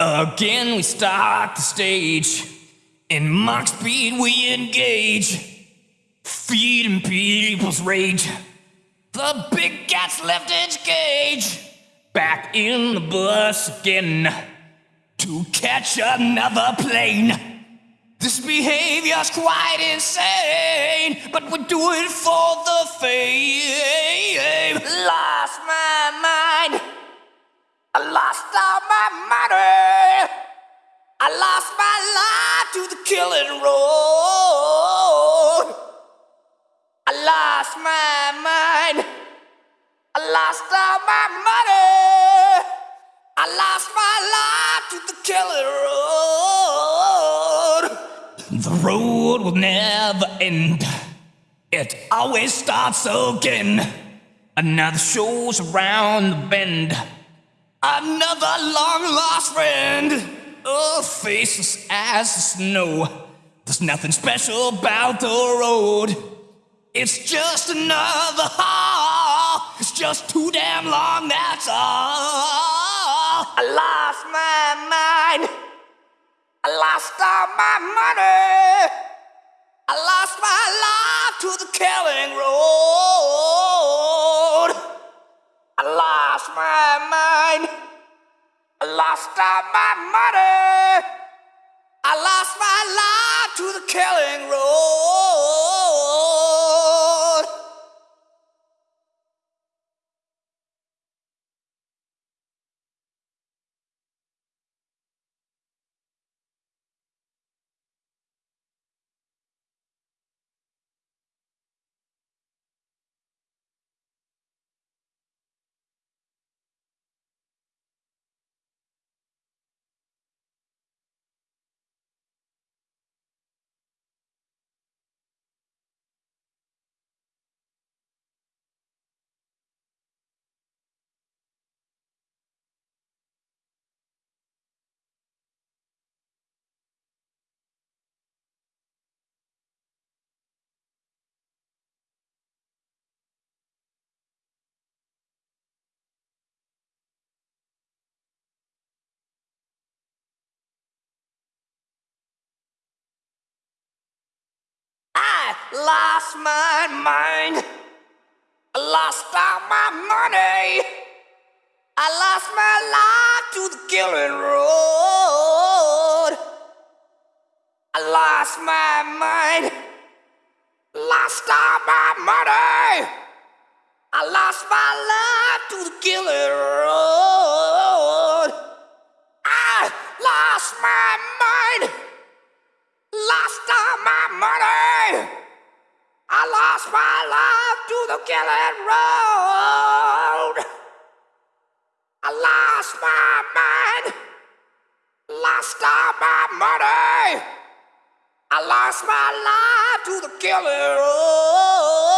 Again, we start the stage. In mock speed, we engage. Feeding people's rage. The big cat's left its cage. Back in the bus again. To catch another plane. This behavior's quite insane, but we do it for the fame. Lost my mind. Killing road. I lost my mind. I lost all my money. I lost my life to the killing road. The road will never end. It always starts again. Another show's around the bend. Another long lost friend. Oh, faceless as the snow. There's nothing special about the road. It's just another haul. It's just too damn long, that's all. I lost my mind. I lost all my money. I lost my life to the killing road. I lost my mind. Lost all my money. I lost my life to the killing road. Lost my mind. I lost all my money. I lost my life to the killing road. I lost my mind. Lost all my money. I lost my life to the killing road. I lost my to road. I lost my mind. Lost all my money. I lost my life to the Killer road.